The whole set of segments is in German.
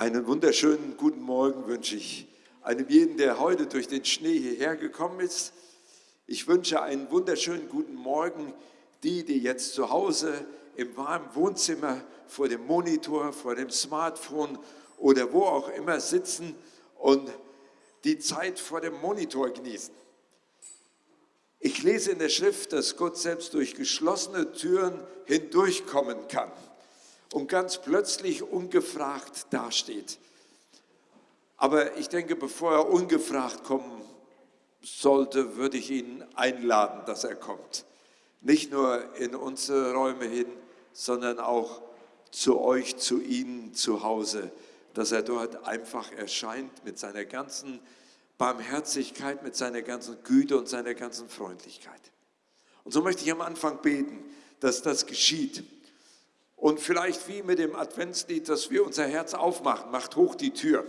Einen wunderschönen guten Morgen wünsche ich einem jeden, der heute durch den Schnee hierher gekommen ist. Ich wünsche einen wunderschönen guten Morgen die, die jetzt zu Hause im warmen Wohnzimmer vor dem Monitor, vor dem Smartphone oder wo auch immer sitzen und die Zeit vor dem Monitor genießen. Ich lese in der Schrift, dass Gott selbst durch geschlossene Türen hindurchkommen kann und ganz plötzlich ungefragt dasteht. Aber ich denke, bevor er ungefragt kommen sollte, würde ich ihn einladen, dass er kommt. Nicht nur in unsere Räume hin, sondern auch zu euch, zu Ihnen zu Hause, dass er dort einfach erscheint mit seiner ganzen Barmherzigkeit, mit seiner ganzen Güte und seiner ganzen Freundlichkeit. Und so möchte ich am Anfang beten, dass das geschieht. Und vielleicht wie mit dem Adventslied, dass wir unser Herz aufmachen, macht hoch die Tür,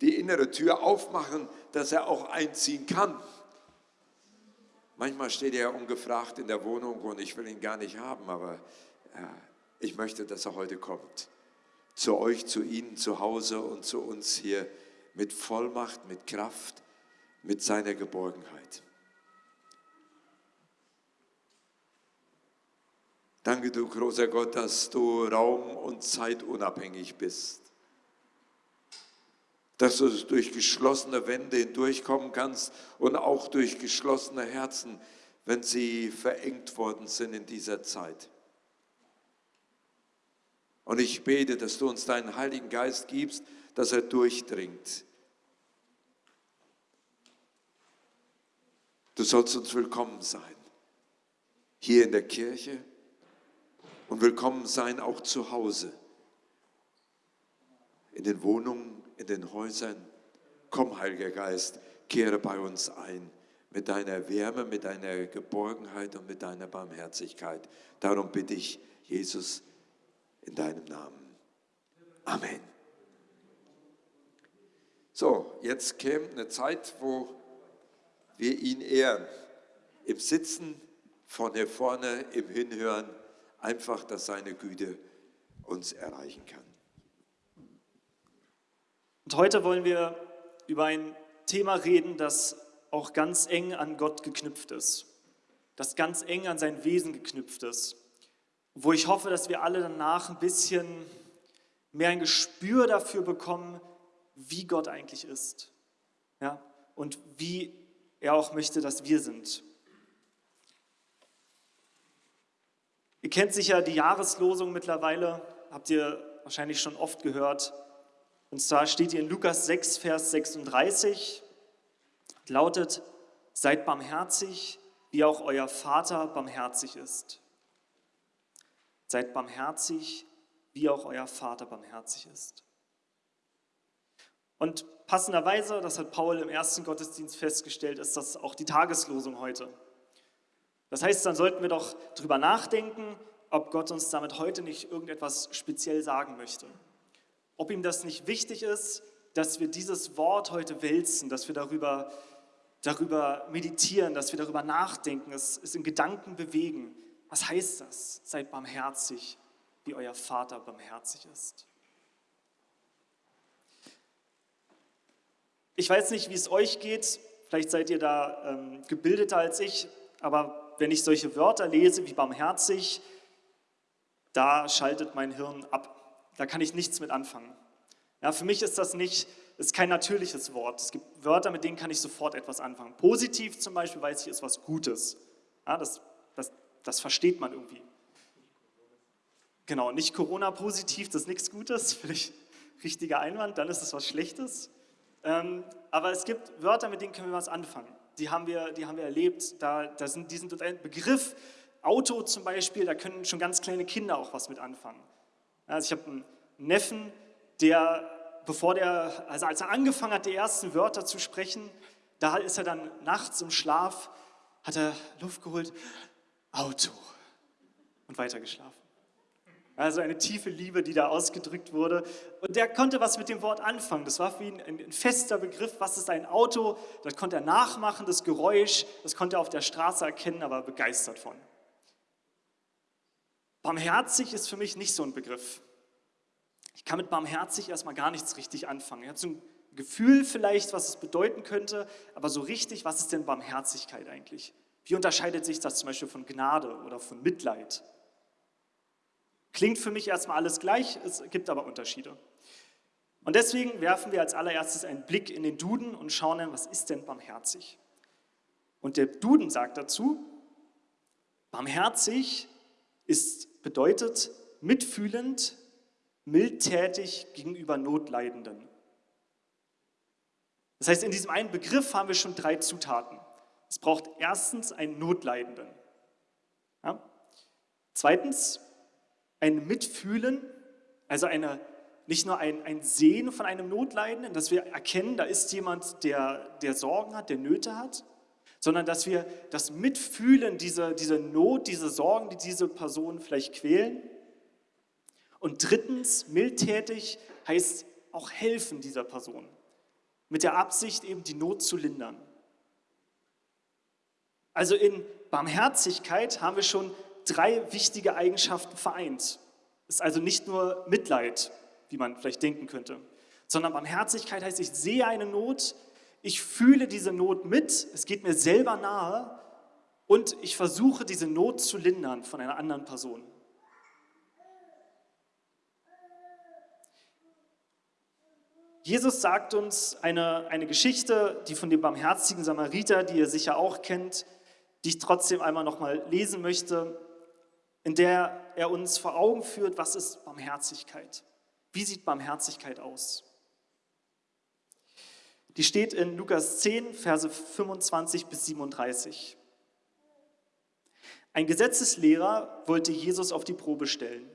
die innere Tür aufmachen, dass er auch einziehen kann. Manchmal steht er ungefragt in der Wohnung und ich will ihn gar nicht haben, aber äh, ich möchte, dass er heute kommt. Zu euch, zu Ihnen zu Hause und zu uns hier mit Vollmacht, mit Kraft, mit seiner Geborgenheit. Danke, du großer Gott, dass du raum- und zeitunabhängig bist. Dass du durch geschlossene Wände hindurchkommen kannst und auch durch geschlossene Herzen, wenn sie verengt worden sind in dieser Zeit. Und ich bete, dass du uns deinen Heiligen Geist gibst, dass er durchdringt Du sollst uns willkommen sein. Hier in der Kirche und willkommen sein auch zu Hause. In den Wohnungen, in den Häusern. Komm, Heiliger Geist, kehre bei uns ein mit deiner Wärme, mit deiner Geborgenheit und mit deiner Barmherzigkeit. Darum bitte ich, Jesus, in deinem Namen. Amen. So, jetzt käme eine Zeit, wo wir ihn ehren. Im Sitzen, von hier vorne, im Hinhören, einfach, dass seine Güte uns erreichen kann. Und heute wollen wir über ein Thema reden, das auch ganz eng an Gott geknüpft ist, das ganz eng an sein Wesen geknüpft ist, wo ich hoffe, dass wir alle danach ein bisschen mehr ein Gespür dafür bekommen, wie Gott eigentlich ist ja? und wie er auch möchte, dass wir sind. Ihr kennt sicher die Jahreslosung mittlerweile, habt ihr wahrscheinlich schon oft gehört. Und zwar steht hier in Lukas 6, Vers 36, lautet, seid barmherzig, wie auch euer Vater barmherzig ist. Seid barmherzig, wie auch euer Vater barmherzig ist. Und passenderweise, das hat Paul im ersten Gottesdienst festgestellt, ist das auch die Tageslosung heute. Das heißt, dann sollten wir doch darüber nachdenken, ob Gott uns damit heute nicht irgendetwas speziell sagen möchte. Ob ihm das nicht wichtig ist, dass wir dieses Wort heute wälzen, dass wir darüber, darüber meditieren, dass wir darüber nachdenken, es, es in Gedanken bewegen. Was heißt das? Seid barmherzig, wie euer Vater barmherzig ist. Ich weiß nicht, wie es euch geht, vielleicht seid ihr da ähm, gebildeter als ich, aber wenn ich solche Wörter lese wie barmherzig, da schaltet mein Hirn ab. Da kann ich nichts mit anfangen. Ja, für mich ist das nicht, ist kein natürliches Wort. Es gibt Wörter, mit denen kann ich sofort etwas anfangen. Positiv zum Beispiel weiß ich, ist was Gutes. Ja, das, das, das versteht man irgendwie. Genau, nicht Corona-positiv, das ist nichts Gutes, vielleicht richtiger Einwand, dann ist es was Schlechtes. Ähm, aber es gibt Wörter, mit denen können wir was anfangen. Die haben wir, die haben wir erlebt. Da, da sind, die sind ein Begriff. Auto zum Beispiel, da können schon ganz kleine Kinder auch was mit anfangen. Also ich habe einen Neffen, der, bevor der, also als er angefangen hat, die ersten Wörter zu sprechen, da ist er dann nachts im Schlaf, hat er Luft geholt, Auto und weiter geschlafen. Also eine tiefe Liebe, die da ausgedrückt wurde. Und der konnte was mit dem Wort anfangen. Das war für ihn ein, fester Begriff. Was ist ein Auto? Das konnte er nachmachen, das Geräusch. Das konnte er auf der Straße erkennen, aber begeistert von. Barmherzig ist für mich nicht so ein Begriff. Ich kann mit barmherzig erstmal gar nichts richtig anfangen. Er hat so ein Gefühl vielleicht, was es bedeuten könnte, aber so richtig, was ist denn Barmherzigkeit eigentlich? Wie unterscheidet sich das zum Beispiel von Gnade oder von Mitleid? Klingt für mich erstmal alles gleich, es gibt aber Unterschiede. Und deswegen werfen wir als allererstes einen Blick in den Duden und schauen dann, was ist denn barmherzig? Und der Duden sagt dazu, barmherzig ist, bedeutet mitfühlend, mildtätig gegenüber Notleidenden. Das heißt, in diesem einen Begriff haben wir schon drei Zutaten. Es braucht erstens einen Notleidenden. Ja? Zweitens ein Mitfühlen, also eine, nicht nur ein, ein Sehen von einem Notleidenden, dass wir erkennen, da ist jemand, der, der Sorgen hat, der Nöte hat, sondern dass wir das Mitfühlen, diese, diese Not, diese Sorgen, die diese Person vielleicht quälen. Und drittens, mildtätig heißt auch helfen dieser Person, mit der Absicht eben die Not zu lindern. Also in Barmherzigkeit haben wir schon drei wichtige Eigenschaften vereint. Es ist also nicht nur Mitleid, wie man vielleicht denken könnte, sondern Barmherzigkeit heißt, ich sehe eine Not, ich fühle diese Not mit, es geht mir selber nahe und ich versuche diese Not zu lindern von einer anderen Person. Jesus sagt uns eine, eine Geschichte, die von dem barmherzigen Samariter, die ihr sicher auch kennt, die ich trotzdem einmal nochmal lesen möchte in der er uns vor Augen führt, was ist Barmherzigkeit? Wie sieht Barmherzigkeit aus? Die steht in Lukas 10, Verse 25 bis 37. Ein Gesetzeslehrer wollte Jesus auf die Probe stellen.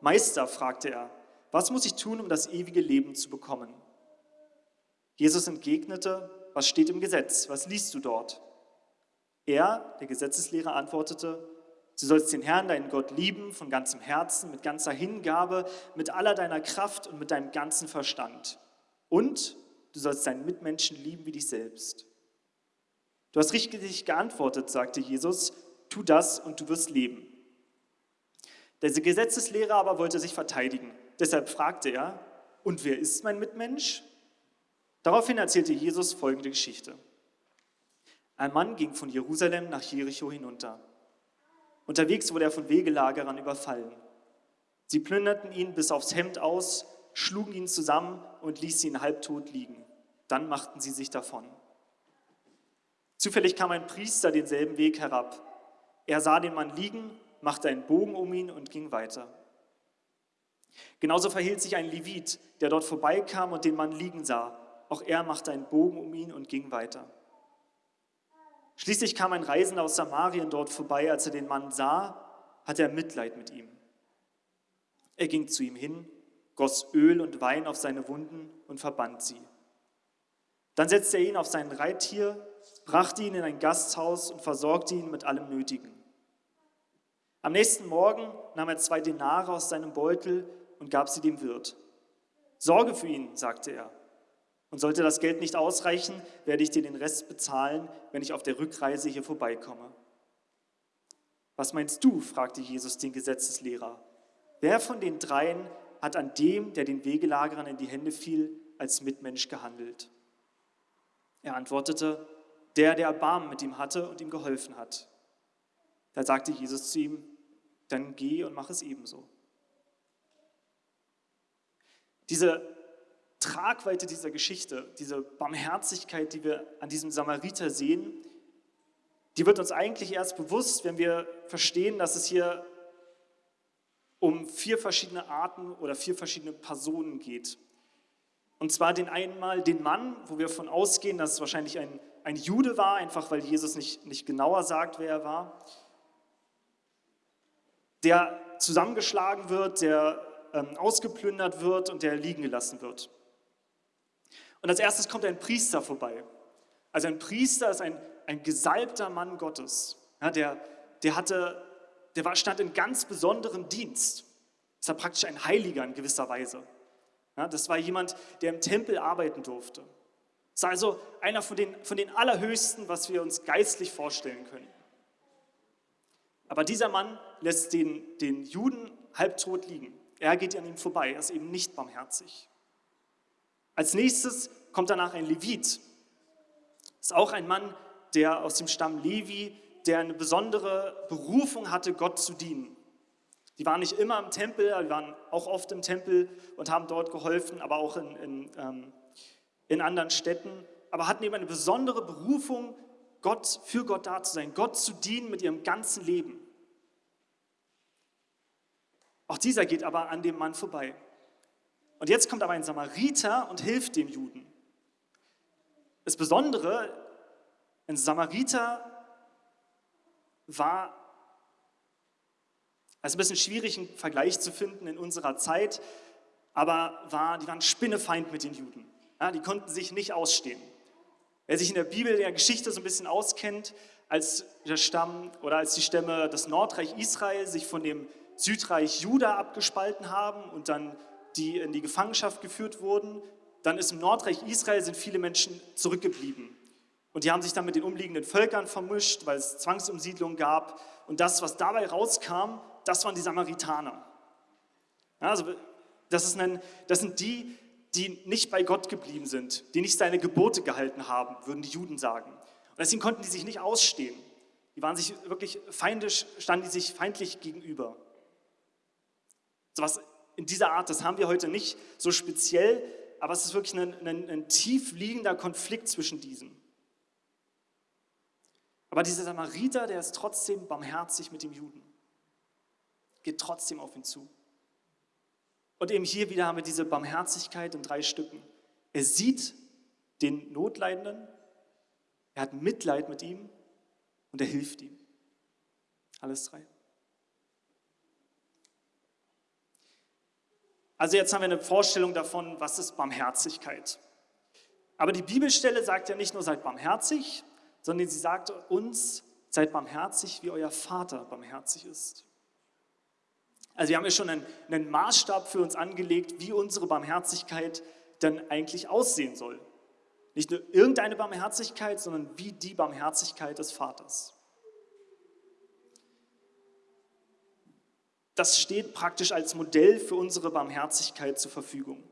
Meister, fragte er, was muss ich tun, um das ewige Leben zu bekommen? Jesus entgegnete, was steht im Gesetz? Was liest du dort? Er, der Gesetzeslehrer, antwortete, Du sollst den Herrn, deinen Gott, lieben von ganzem Herzen, mit ganzer Hingabe, mit aller deiner Kraft und mit deinem ganzen Verstand. Und du sollst deinen Mitmenschen lieben wie dich selbst. Du hast richtig geantwortet, sagte Jesus, tu das und du wirst leben. Der Gesetzeslehrer aber wollte sich verteidigen. Deshalb fragte er, und wer ist mein Mitmensch? Daraufhin erzählte Jesus folgende Geschichte. Ein Mann ging von Jerusalem nach Jericho hinunter. Unterwegs wurde er von Wegelagerern überfallen. Sie plünderten ihn bis aufs Hemd aus, schlugen ihn zusammen und ließen ihn halbtot liegen. Dann machten sie sich davon. Zufällig kam ein Priester denselben Weg herab. Er sah den Mann liegen, machte einen Bogen um ihn und ging weiter. Genauso verhielt sich ein Levit, der dort vorbeikam und den Mann liegen sah. Auch er machte einen Bogen um ihn und ging weiter. Schließlich kam ein Reisender aus Samarien dort vorbei. Als er den Mann sah, hatte er Mitleid mit ihm. Er ging zu ihm hin, goss Öl und Wein auf seine Wunden und verband sie. Dann setzte er ihn auf sein Reittier, brachte ihn in ein Gasthaus und versorgte ihn mit allem Nötigen. Am nächsten Morgen nahm er zwei Denare aus seinem Beutel und gab sie dem Wirt. Sorge für ihn, sagte er, und sollte das Geld nicht ausreichen, werde ich dir den Rest bezahlen, wenn ich auf der Rückreise hier vorbeikomme. Was meinst du? fragte Jesus den Gesetzeslehrer. Wer von den dreien hat an dem, der den Wegelagerern in die Hände fiel, als Mitmensch gehandelt? Er antwortete, der, der Erbarmen mit ihm hatte und ihm geholfen hat. Da sagte Jesus zu ihm, dann geh und mach es ebenso. Diese Tragweite dieser Geschichte, diese Barmherzigkeit, die wir an diesem Samariter sehen, die wird uns eigentlich erst bewusst, wenn wir verstehen, dass es hier um vier verschiedene Arten oder vier verschiedene Personen geht. Und zwar den einmal den Mann, wo wir davon ausgehen, dass es wahrscheinlich ein, ein Jude war, einfach weil Jesus nicht, nicht genauer sagt, wer er war, der zusammengeschlagen wird, der ähm, ausgeplündert wird und der liegen gelassen wird. Und als erstes kommt ein Priester vorbei. Also ein Priester ist ein, ein gesalbter Mann Gottes. Ja, der, der, hatte, der war, stand in ganz besonderem Dienst. Das war praktisch ein Heiliger in gewisser Weise. Ja, das war jemand, der im Tempel arbeiten durfte. War also einer von den, von den Allerhöchsten, was wir uns geistlich vorstellen können. Aber dieser Mann lässt den, den Juden halbtot liegen. Er geht an ihm vorbei, er ist eben nicht barmherzig. Als nächstes kommt danach ein Levit. Das ist auch ein Mann, der aus dem Stamm Levi, der eine besondere Berufung hatte, Gott zu dienen. Die waren nicht immer im Tempel, die waren auch oft im Tempel und haben dort geholfen, aber auch in, in, ähm, in anderen Städten, aber hatten eben eine besondere Berufung, Gott, für Gott da zu sein, Gott zu dienen mit ihrem ganzen Leben. Auch dieser geht aber an dem Mann vorbei. Und jetzt kommt aber ein Samariter und hilft dem Juden. Das Besondere, ein Samariter war, es ist ein bisschen schwierig, einen Vergleich zu finden in unserer Zeit, aber war, die waren Spinnefeind mit den Juden. Ja, die konnten sich nicht ausstehen. Wer sich in der Bibel, der Geschichte so ein bisschen auskennt, als der Stamm oder als die Stämme das Nordreich Israel sich von dem Südreich Juda abgespalten haben und dann die in die Gefangenschaft geführt wurden, dann ist im Nordreich Israel sind viele Menschen zurückgeblieben. Und die haben sich dann mit den umliegenden Völkern vermischt, weil es Zwangsumsiedlungen gab. Und das, was dabei rauskam, das waren die Samaritaner. Ja, also das, ist ein, das sind die, die nicht bei Gott geblieben sind, die nicht seine Gebote gehalten haben, würden die Juden sagen. Und deswegen konnten die sich nicht ausstehen. Die waren sich wirklich feindisch, standen die sich feindlich gegenüber. So was in dieser Art, das haben wir heute nicht so speziell, aber es ist wirklich ein, ein, ein tief liegender Konflikt zwischen diesen. Aber dieser Samariter, der ist trotzdem barmherzig mit dem Juden, geht trotzdem auf ihn zu. Und eben hier wieder haben wir diese Barmherzigkeit in drei Stücken. Er sieht den Notleidenden, er hat Mitleid mit ihm und er hilft ihm. Alles drei. Also jetzt haben wir eine Vorstellung davon, was ist Barmherzigkeit. Aber die Bibelstelle sagt ja nicht nur seid barmherzig, sondern sie sagt uns, seid barmherzig, wie euer Vater barmherzig ist. Also wir haben ja schon einen, einen Maßstab für uns angelegt, wie unsere Barmherzigkeit dann eigentlich aussehen soll. Nicht nur irgendeine Barmherzigkeit, sondern wie die Barmherzigkeit des Vaters. Das steht praktisch als Modell für unsere Barmherzigkeit zur Verfügung.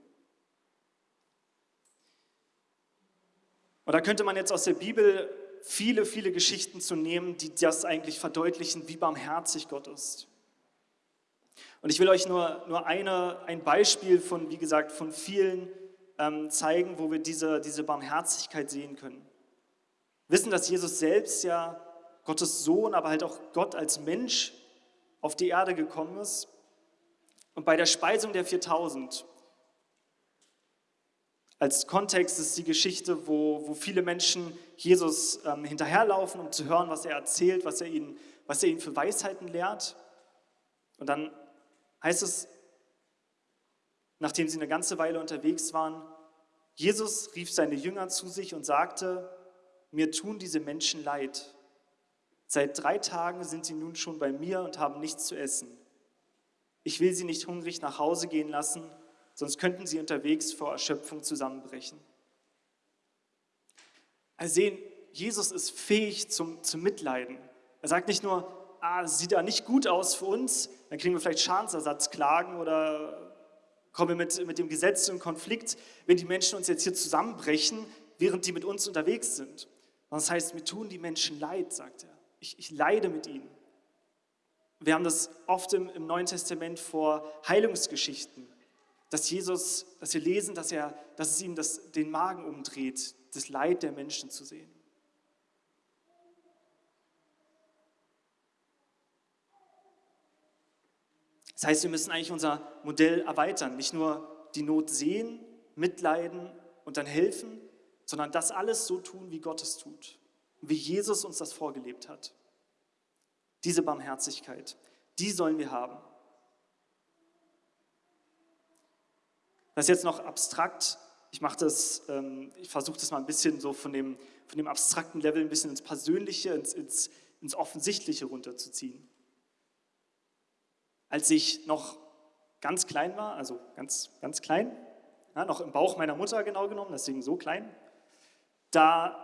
Und da könnte man jetzt aus der Bibel viele, viele Geschichten zu nehmen, die das eigentlich verdeutlichen, wie barmherzig Gott ist. Und ich will euch nur, nur eine, ein Beispiel von, wie gesagt, von vielen ähm, zeigen, wo wir diese, diese Barmherzigkeit sehen können. Wissen, dass Jesus selbst ja Gottes Sohn, aber halt auch Gott als Mensch auf die Erde gekommen ist. Und bei der Speisung der 4000, als Kontext ist die Geschichte, wo, wo viele Menschen Jesus ähm, hinterherlaufen, um zu hören, was er erzählt, was er, ihnen, was er ihnen für Weisheiten lehrt. Und dann heißt es, nachdem sie eine ganze Weile unterwegs waren, Jesus rief seine Jünger zu sich und sagte, mir tun diese Menschen leid. Seit drei Tagen sind sie nun schon bei mir und haben nichts zu essen. Ich will sie nicht hungrig nach Hause gehen lassen, sonst könnten sie unterwegs vor Erschöpfung zusammenbrechen. Also sehen, Jesus ist fähig zum, zum Mitleiden. Er sagt nicht nur, ah, sieht da nicht gut aus für uns, dann kriegen wir vielleicht Schadensersatzklagen oder kommen wir mit, mit dem Gesetz in Konflikt, wenn die Menschen uns jetzt hier zusammenbrechen, während die mit uns unterwegs sind. Das heißt, mir tun die Menschen leid, sagt er. Ich, ich leide mit ihnen. Wir haben das oft im, im Neuen Testament vor Heilungsgeschichten, dass Jesus, dass wir lesen, dass, er, dass es ihm das, den Magen umdreht, das Leid der Menschen zu sehen. Das heißt, wir müssen eigentlich unser Modell erweitern, nicht nur die Not sehen, mitleiden und dann helfen, sondern das alles so tun, wie Gott es tut, wie Jesus uns das vorgelebt hat. Diese Barmherzigkeit, die sollen wir haben. Das ist jetzt noch abstrakt. Ich mache das, ähm, ich versuche das mal ein bisschen so von dem, von dem abstrakten Level ein bisschen ins Persönliche, ins, ins, ins Offensichtliche runterzuziehen als ich noch ganz klein war, also ganz, ganz klein, ja, noch im Bauch meiner Mutter genau genommen, deswegen so klein, da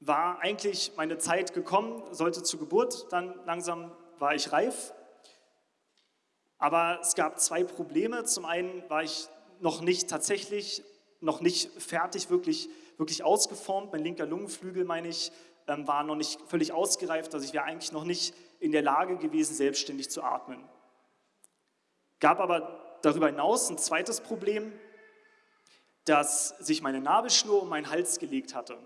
war eigentlich meine Zeit gekommen, sollte zur Geburt, dann langsam war ich reif. Aber es gab zwei Probleme. Zum einen war ich noch nicht tatsächlich, noch nicht fertig, wirklich, wirklich ausgeformt. Mein linker Lungenflügel, meine ich, ähm, war noch nicht völlig ausgereift. Also ich wäre eigentlich noch nicht in der Lage gewesen, selbstständig zu atmen. Gab aber darüber hinaus ein zweites Problem, dass sich meine Nabelschnur um meinen Hals gelegt hatte.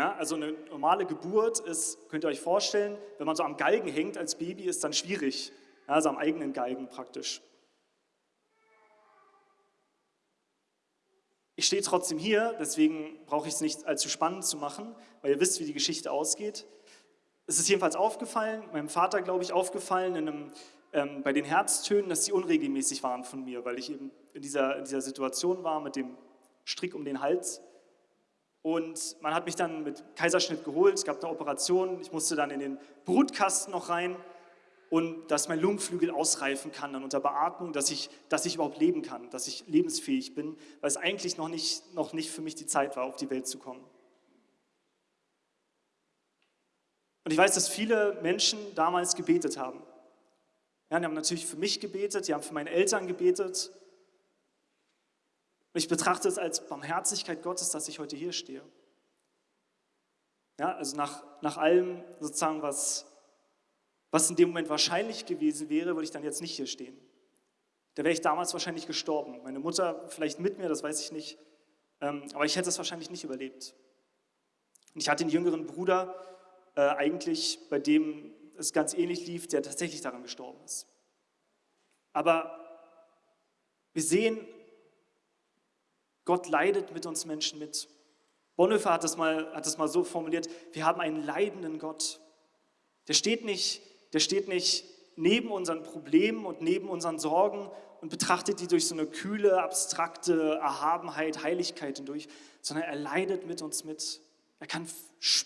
Ja, also eine normale Geburt ist, könnt ihr euch vorstellen, wenn man so am Galgen hängt als Baby, ist dann schwierig. Ja, also am eigenen Galgen praktisch. Ich stehe trotzdem hier, deswegen brauche ich es nicht allzu spannend zu machen, weil ihr wisst, wie die Geschichte ausgeht. Es ist jedenfalls aufgefallen, meinem Vater, glaube ich, aufgefallen in einem, ähm, bei den Herztönen, dass sie unregelmäßig waren von mir, weil ich eben in dieser, in dieser Situation war mit dem Strick um den Hals. Und man hat mich dann mit Kaiserschnitt geholt, es gab eine Operation, ich musste dann in den Brutkasten noch rein und dass mein Lungenflügel ausreifen kann dann unter Beatmung, dass ich, dass ich überhaupt leben kann, dass ich lebensfähig bin, weil es eigentlich noch nicht, noch nicht für mich die Zeit war, auf die Welt zu kommen. Und ich weiß, dass viele Menschen damals gebetet haben. Ja, die haben natürlich für mich gebetet, die haben für meine Eltern gebetet. Ich betrachte es als Barmherzigkeit Gottes, dass ich heute hier stehe. Ja, also nach, nach allem sozusagen, was, was in dem Moment wahrscheinlich gewesen wäre, würde ich dann jetzt nicht hier stehen. Da wäre ich damals wahrscheinlich gestorben. Meine Mutter vielleicht mit mir, das weiß ich nicht. Ähm, aber ich hätte es wahrscheinlich nicht überlebt. Und ich hatte einen jüngeren Bruder, äh, eigentlich bei dem es ganz ähnlich lief, der tatsächlich daran gestorben ist. Aber wir sehen, Gott leidet mit uns Menschen mit. Bonhoeffer hat das, mal, hat das mal so formuliert, wir haben einen leidenden Gott. Der steht nicht der steht nicht neben unseren Problemen und neben unseren Sorgen und betrachtet die durch so eine kühle, abstrakte Erhabenheit, Heiligkeit hindurch, sondern er leidet mit uns mit. Er kann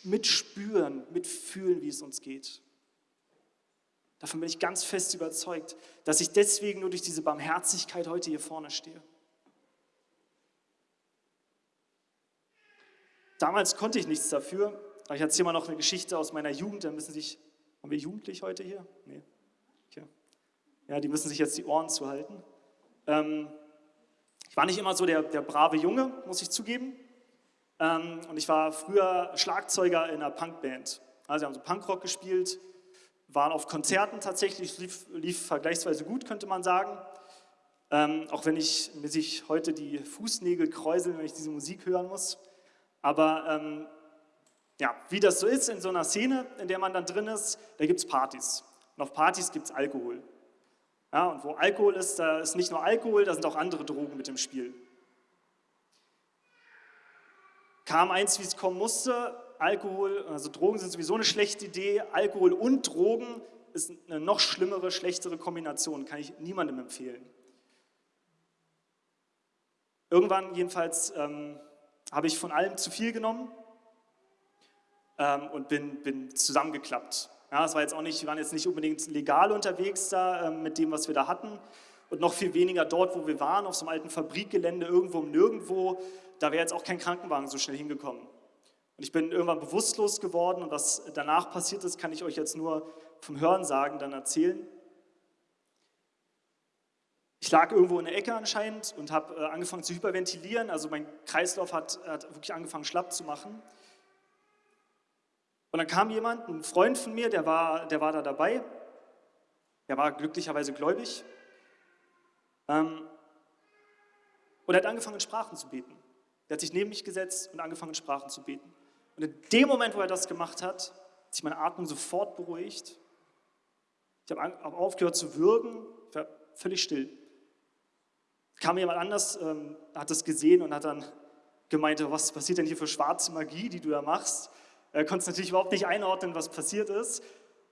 mitspüren, mitfühlen, wie es uns geht. Davon bin ich ganz fest überzeugt, dass ich deswegen nur durch diese Barmherzigkeit heute hier vorne stehe. Damals konnte ich nichts dafür, aber ich erzähle mal noch eine Geschichte aus meiner Jugend, da müssen sich haben wir jugendlich heute hier? Nee. Okay. Ja, die müssen sich jetzt die Ohren zuhalten. Ähm, ich war nicht immer so der, der brave Junge, muss ich zugeben. Ähm, und ich war früher Schlagzeuger in einer Punkband. Also wir haben so Punkrock gespielt, waren auf Konzerten tatsächlich, lief, lief vergleichsweise gut, könnte man sagen. Ähm, auch wenn ich mir sich heute die Fußnägel kräuseln, wenn ich diese Musik hören muss. Aber ähm, ja, wie das so ist in so einer Szene, in der man dann drin ist, da gibt es Partys. Und auf Partys gibt es Alkohol. Ja, und wo Alkohol ist, da ist nicht nur Alkohol, da sind auch andere Drogen mit im Spiel. Kam eins, wie es kommen musste, Alkohol, also Drogen sind sowieso eine schlechte Idee, Alkohol und Drogen ist eine noch schlimmere, schlechtere Kombination, kann ich niemandem empfehlen. Irgendwann jedenfalls ähm, habe ich von allem zu viel genommen ähm, und bin, bin zusammengeklappt. Ja, es war jetzt auch nicht, wir waren jetzt nicht unbedingt legal unterwegs da ähm, mit dem, was wir da hatten und noch viel weniger dort, wo wir waren, auf so einem alten Fabrikgelände, irgendwo um nirgendwo. Da wäre jetzt auch kein Krankenwagen so schnell hingekommen. Und ich bin irgendwann bewusstlos geworden und was danach passiert ist, kann ich euch jetzt nur vom Hörensagen dann erzählen. Ich lag irgendwo in der Ecke anscheinend und habe äh, angefangen zu hyperventilieren, also mein Kreislauf hat, hat wirklich angefangen schlapp zu machen. Und dann kam jemand, ein Freund von mir, der war, der war da dabei. Der war glücklicherweise gläubig. Ähm, und er hat angefangen, in Sprachen zu beten. Der hat sich neben mich gesetzt und angefangen, in Sprachen zu beten. Und in dem Moment, wo er das gemacht hat, hat sich meine Atmung sofort beruhigt. Ich habe aufgehört zu würgen, ich war völlig still. Kam jemand anders, ähm, hat das gesehen und hat dann gemeint, was passiert denn hier für schwarze Magie, die du da machst? Er konnte natürlich überhaupt nicht einordnen, was passiert ist.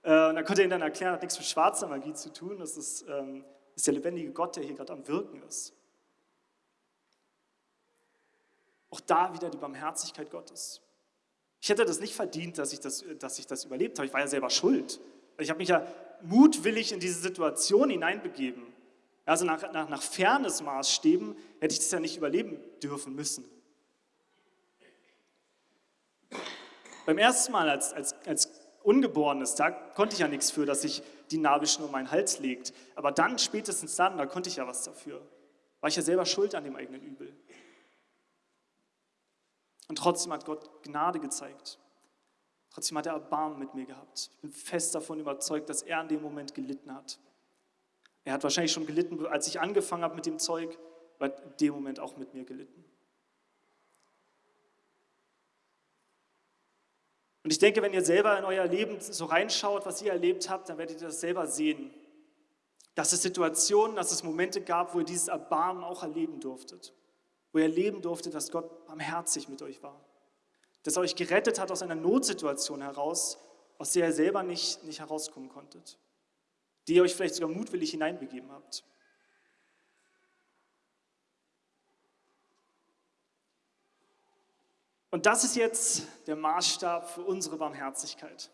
Äh, und dann konnte er ihm dann erklären, hat nichts mit schwarzer Magie zu tun. Das ist, ähm, ist der lebendige Gott, der hier gerade am Wirken ist. Auch da wieder die Barmherzigkeit Gottes. Ich hätte das nicht verdient, dass ich das, dass ich das überlebt habe. Ich war ja selber schuld. Ich habe mich ja mutwillig in diese Situation hineinbegeben. Also nach, nach, nach Fairness-Maßstäben hätte ich das ja nicht überleben dürfen müssen. Beim ersten Mal als, als, als Ungeborenes, da konnte ich ja nichts für, dass ich die Nabelschnur um meinen Hals legt. Aber dann, spätestens dann, da konnte ich ja was dafür. War ich ja selber schuld an dem eigenen Übel. Und trotzdem hat Gott Gnade gezeigt. Trotzdem hat er Erbarmen mit mir gehabt. Ich bin fest davon überzeugt, dass er in dem Moment gelitten hat. Er hat wahrscheinlich schon gelitten, als ich angefangen habe mit dem Zeug, aber in dem Moment auch mit mir gelitten. Und ich denke, wenn ihr selber in euer Leben so reinschaut, was ihr erlebt habt, dann werdet ihr das selber sehen. Dass es Situationen, dass es Momente gab, wo ihr dieses Erbarmen auch erleben durftet. Wo ihr erleben durftet, dass Gott barmherzig mit euch war. Dass er euch gerettet hat aus einer Notsituation heraus, aus der ihr selber nicht, nicht herauskommen konntet. Die ihr euch vielleicht sogar mutwillig hineinbegeben habt. Und das ist jetzt der Maßstab für unsere Barmherzigkeit.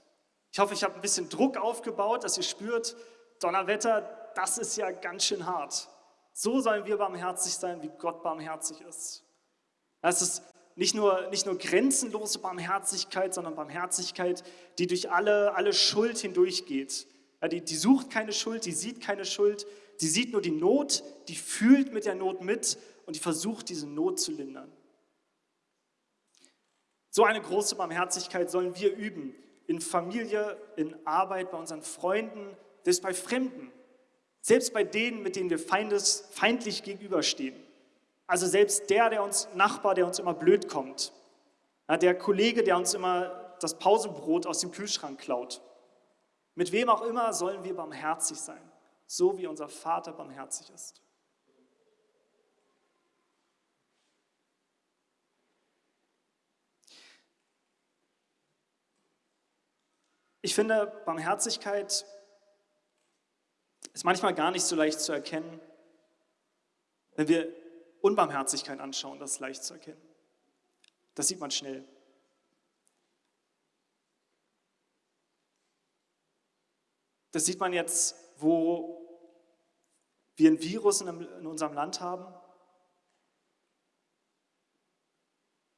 Ich hoffe, ich habe ein bisschen Druck aufgebaut, dass ihr spürt, Donnerwetter, das ist ja ganz schön hart. So sollen wir barmherzig sein, wie Gott barmherzig ist. Das ist nicht nur, nicht nur grenzenlose Barmherzigkeit, sondern Barmherzigkeit, die durch alle, alle Schuld hindurchgeht. Die, die sucht keine Schuld, die sieht keine Schuld, die sieht nur die Not, die fühlt mit der Not mit und die versucht, diese Not zu lindern. So eine große Barmherzigkeit sollen wir üben. In Familie, in Arbeit, bei unseren Freunden, selbst bei Fremden. Selbst bei denen, mit denen wir feindes, feindlich gegenüberstehen. Also selbst der, der uns, Nachbar, der uns immer blöd kommt. Der Kollege, der uns immer das Pausenbrot aus dem Kühlschrank klaut. Mit wem auch immer sollen wir barmherzig sein, so wie unser Vater barmherzig ist. Ich finde, Barmherzigkeit ist manchmal gar nicht so leicht zu erkennen. Wenn wir Unbarmherzigkeit anschauen, das ist leicht zu erkennen. Das sieht man schnell. Das sieht man jetzt, wo wir ein Virus in unserem Land haben.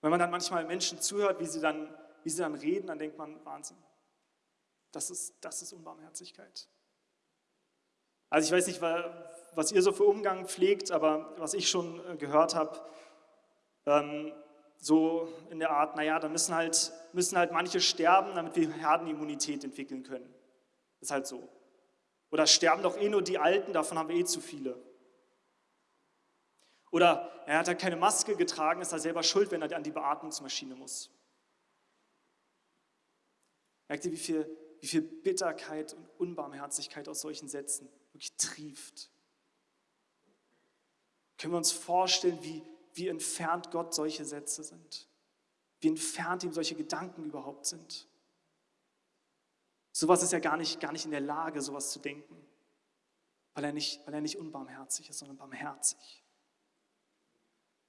Wenn man dann manchmal Menschen zuhört, wie sie dann, wie sie dann reden, dann denkt man, Wahnsinn. Das ist, das ist Unbarmherzigkeit. Also ich weiß nicht, was ihr so für Umgang pflegt, aber was ich schon äh, gehört habe, ähm, so in der Art, naja, da müssen halt, müssen halt manche sterben, damit wir Herdenimmunität entwickeln können. Ist halt so. Oder sterben doch eh nur die Alten, davon haben wir eh zu viele. Oder er hat halt keine Maske getragen, ist er selber schuld, wenn er an die Beatmungsmaschine muss. Merkt ihr, wie viel wie viel Bitterkeit und Unbarmherzigkeit aus solchen Sätzen wirklich trieft. Können wir uns vorstellen, wie, wie entfernt Gott solche Sätze sind? Wie entfernt ihm solche Gedanken überhaupt sind? Sowas ist ja gar nicht, gar nicht in der Lage, sowas zu denken, weil er, nicht, weil er nicht unbarmherzig ist, sondern barmherzig.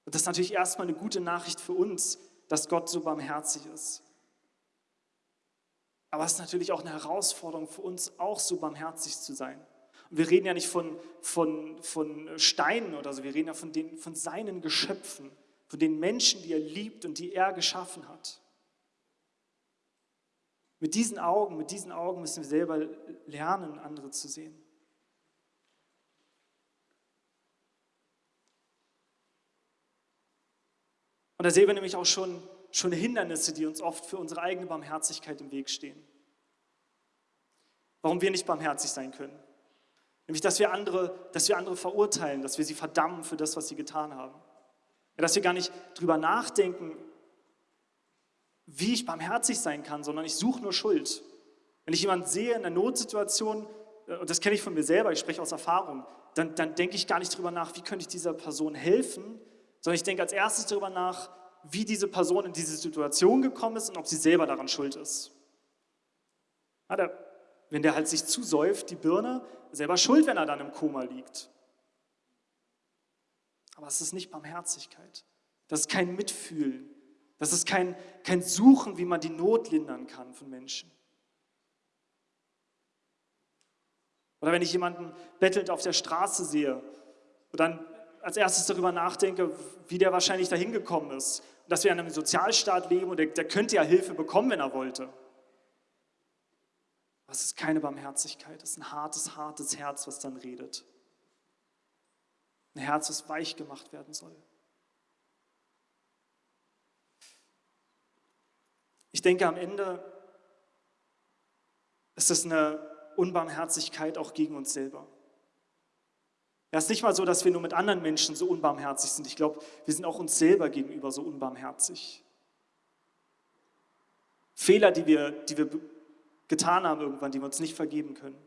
Und das ist natürlich erstmal eine gute Nachricht für uns, dass Gott so barmherzig ist. Aber es ist natürlich auch eine Herausforderung für uns, auch so barmherzig zu sein. Und wir reden ja nicht von, von, von Steinen oder so, wir reden ja von, den, von seinen Geschöpfen, von den Menschen, die er liebt und die er geschaffen hat. Mit diesen Augen, mit diesen Augen müssen wir selber lernen, andere zu sehen. Und da sehen wir nämlich auch schon schon Hindernisse, die uns oft für unsere eigene Barmherzigkeit im Weg stehen. Warum wir nicht barmherzig sein können. Nämlich, dass wir andere, dass wir andere verurteilen, dass wir sie verdammen für das, was sie getan haben. Ja, dass wir gar nicht drüber nachdenken, wie ich barmherzig sein kann, sondern ich suche nur Schuld. Wenn ich jemanden sehe in einer Notsituation, äh, und das kenne ich von mir selber, ich spreche aus Erfahrung, dann, dann denke ich gar nicht drüber nach, wie könnte ich dieser Person helfen, sondern ich denke als erstes darüber nach, wie diese Person in diese Situation gekommen ist und ob sie selber daran schuld ist. Ja, der, wenn der halt sich zusäuft, die Birne, selber schuld, wenn er dann im Koma liegt. Aber es ist nicht Barmherzigkeit. Das ist kein Mitfühlen. Das ist kein, kein Suchen, wie man die Not lindern kann von Menschen. Oder wenn ich jemanden bettelnd auf der Straße sehe und dann als erstes darüber nachdenke, wie der wahrscheinlich dahin gekommen ist dass wir in einem Sozialstaat leben und der, der könnte ja Hilfe bekommen, wenn er wollte. Was ist keine Barmherzigkeit? Es ist ein hartes, hartes Herz, was dann redet. Ein Herz, das weich gemacht werden soll. Ich denke, am Ende ist es eine Unbarmherzigkeit auch gegen uns selber. Ja, es ist nicht mal so, dass wir nur mit anderen Menschen so unbarmherzig sind. Ich glaube, wir sind auch uns selber gegenüber so unbarmherzig. Fehler, die wir, die wir getan haben irgendwann, die wir uns nicht vergeben können.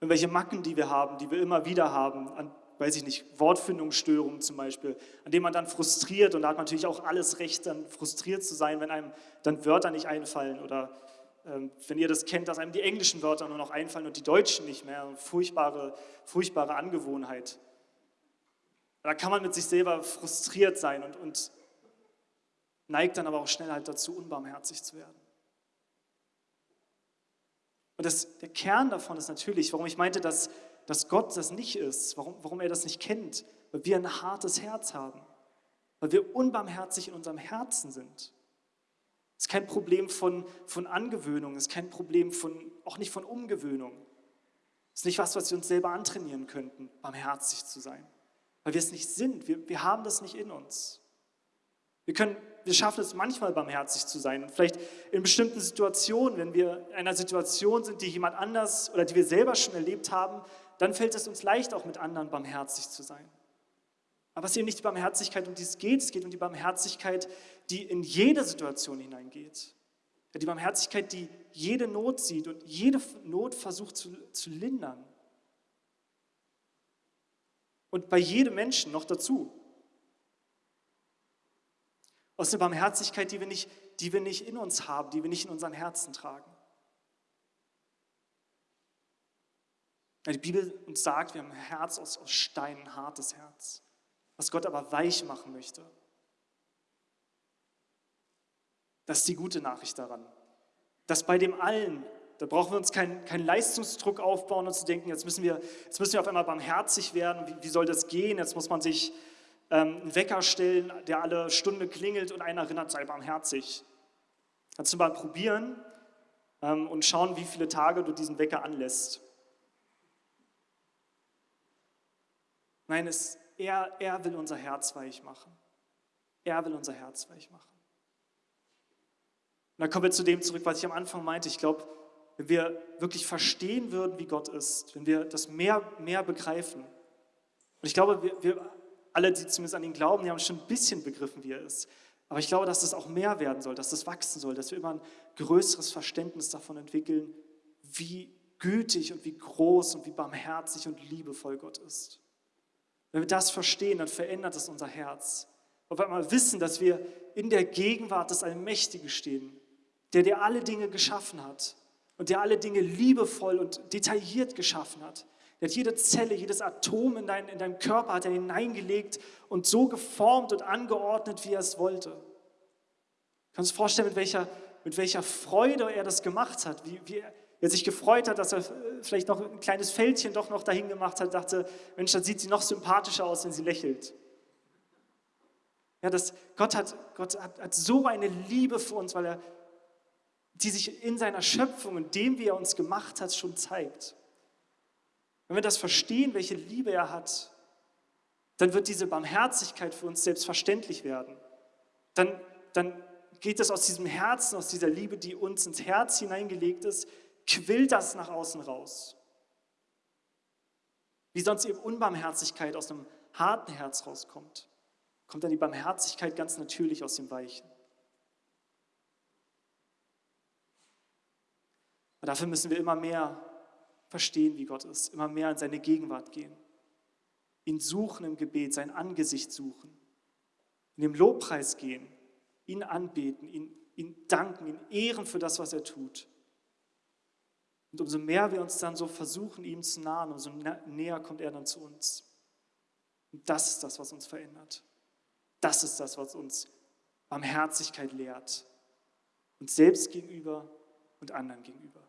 Irgendwelche Macken, die wir haben, die wir immer wieder haben, an, weiß ich nicht, Wortfindungsstörungen zum Beispiel, an denen man dann frustriert und da hat man natürlich auch alles Recht, dann frustriert zu sein, wenn einem dann Wörter nicht einfallen oder ähm, wenn ihr das kennt, dass einem die englischen Wörter nur noch einfallen und die deutschen nicht mehr. Furchtbare, furchtbare Angewohnheit. Da kann man mit sich selber frustriert sein und, und neigt dann aber auch schnell halt dazu, unbarmherzig zu werden. Und das, der Kern davon ist natürlich, warum ich meinte, dass, dass Gott das nicht ist, warum, warum er das nicht kennt, weil wir ein hartes Herz haben, weil wir unbarmherzig in unserem Herzen sind. Es ist kein Problem von, von Angewöhnung, es ist kein Problem von, auch nicht von Umgewöhnung. Es ist nicht was, was wir uns selber antrainieren könnten, barmherzig zu sein. Weil wir es nicht sind, wir, wir haben das nicht in uns. Wir, können, wir schaffen es manchmal barmherzig zu sein. Und vielleicht in bestimmten Situationen, wenn wir in einer Situation sind, die jemand anders oder die wir selber schon erlebt haben, dann fällt es uns leicht, auch mit anderen barmherzig zu sein. Aber es ist eben nicht die Barmherzigkeit, um die es geht. Es geht um die Barmherzigkeit, die in jede Situation hineingeht. Die Barmherzigkeit, die jede Not sieht und jede Not versucht zu, zu lindern. Und bei jedem Menschen noch dazu. Aus der Barmherzigkeit, die wir, nicht, die wir nicht in uns haben, die wir nicht in unseren Herzen tragen. Die Bibel uns sagt, wir haben ein Herz aus, aus Stein, ein hartes Herz was Gott aber weich machen möchte. Das ist die gute Nachricht daran. Dass bei dem allen, da brauchen wir uns keinen kein Leistungsdruck aufbauen und zu denken, jetzt müssen wir, jetzt müssen wir auf einmal barmherzig werden. Wie, wie soll das gehen? Jetzt muss man sich ähm, einen Wecker stellen, der alle Stunde klingelt und einer erinnert, sei barmherzig. Kannst du mal probieren ähm, und schauen, wie viele Tage du diesen Wecker anlässt. Nein, es, er, er will unser Herz weich machen. Er will unser Herz weich machen. Und dann kommen wir zu dem zurück, was ich am Anfang meinte. Ich glaube, wenn wir wirklich verstehen würden, wie Gott ist, wenn wir das mehr, mehr begreifen, und ich glaube, wir, wir alle, die zumindest an ihn glauben, die haben schon ein bisschen begriffen, wie er ist. Aber ich glaube, dass das auch mehr werden soll, dass das wachsen soll, dass wir immer ein größeres Verständnis davon entwickeln, wie gütig und wie groß und wie barmherzig und liebevoll Gott ist. Wenn wir das verstehen, dann verändert es unser Herz. Auf einmal wissen, dass wir in der Gegenwart des Allmächtigen stehen, der dir alle Dinge geschaffen hat und der alle Dinge liebevoll und detailliert geschaffen hat. Der hat jede Zelle, jedes Atom in, dein, in deinem Körper hat er hineingelegt und so geformt und angeordnet, wie er es wollte. Du kannst dir vorstellen, mit welcher, mit welcher Freude er das gemacht hat, wie, wie, er sich gefreut hat, dass er vielleicht noch ein kleines Fältchen doch noch dahin gemacht hat, dachte, Mensch, dann sieht sie noch sympathischer aus, wenn sie lächelt. Ja, das, Gott, hat, Gott hat, hat so eine Liebe für uns, weil er die sich in seiner Schöpfung und dem, wie er uns gemacht hat, schon zeigt. Wenn wir das verstehen, welche Liebe er hat, dann wird diese Barmherzigkeit für uns selbstverständlich werden. Dann, dann geht es aus diesem Herzen, aus dieser Liebe, die uns ins Herz hineingelegt ist, quillt das nach außen raus. Wie sonst eben Unbarmherzigkeit aus einem harten Herz rauskommt, kommt dann die Barmherzigkeit ganz natürlich aus dem Weichen. Aber dafür müssen wir immer mehr verstehen, wie Gott ist, immer mehr in seine Gegenwart gehen, ihn suchen im Gebet, sein Angesicht suchen, in dem Lobpreis gehen, ihn anbeten, ihn, ihn danken, ihn ehren für das, was er tut. Und umso mehr wir uns dann so versuchen, ihm zu nahen, umso näher kommt er dann zu uns. Und das ist das, was uns verändert. Das ist das, was uns Barmherzigkeit lehrt. Uns selbst gegenüber und anderen gegenüber.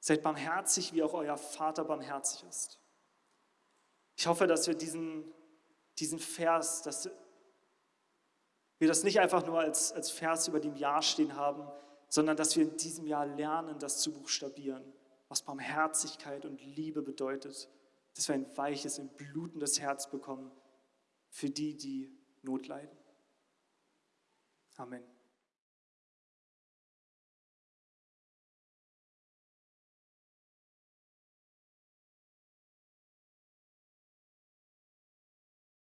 Seid barmherzig, wie auch euer Vater barmherzig ist. Ich hoffe, dass wir diesen, diesen Vers, dass wir das nicht einfach nur als, als Vers über dem Jahr stehen haben, sondern dass wir in diesem Jahr lernen, das zu buchstabieren, was Barmherzigkeit und Liebe bedeutet, dass wir ein weiches, ein blutendes Herz bekommen für die, die Not leiden. Amen.